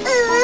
Uh.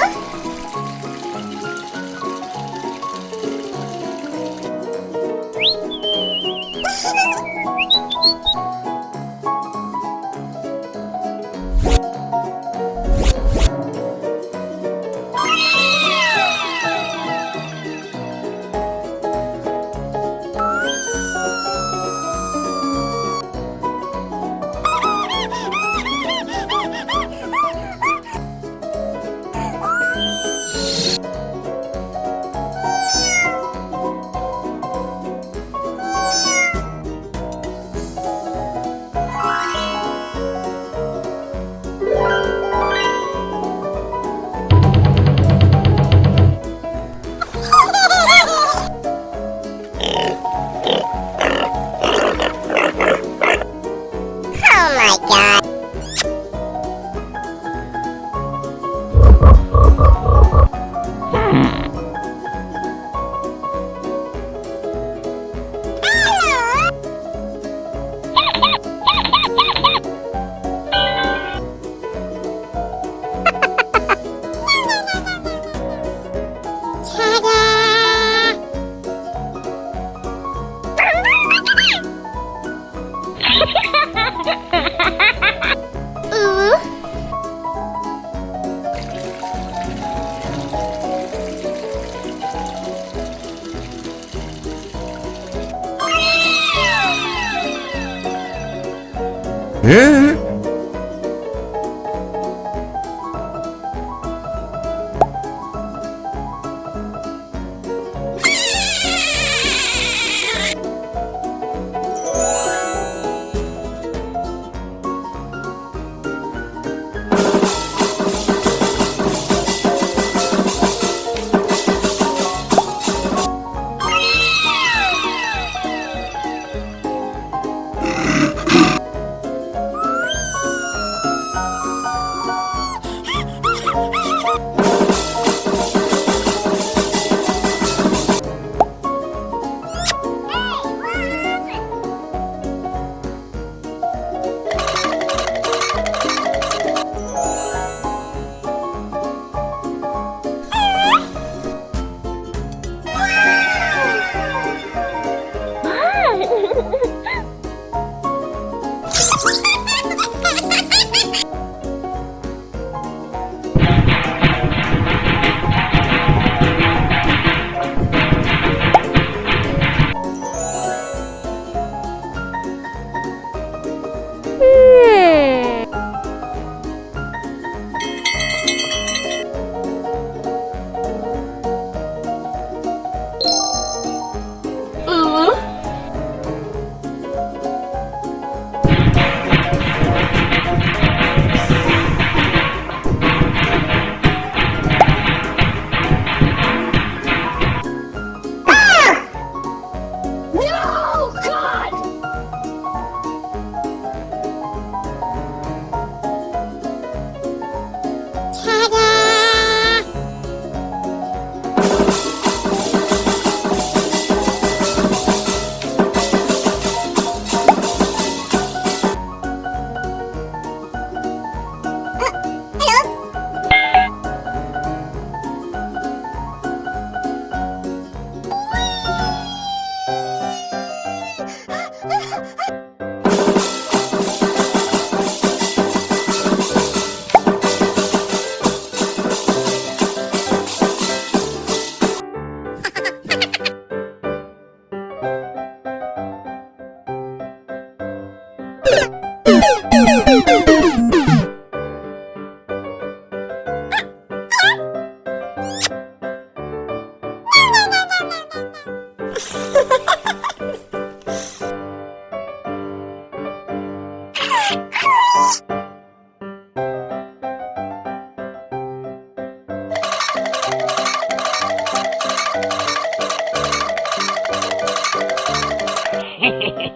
Yeah.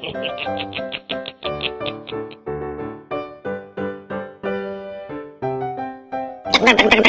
에? Hehehehe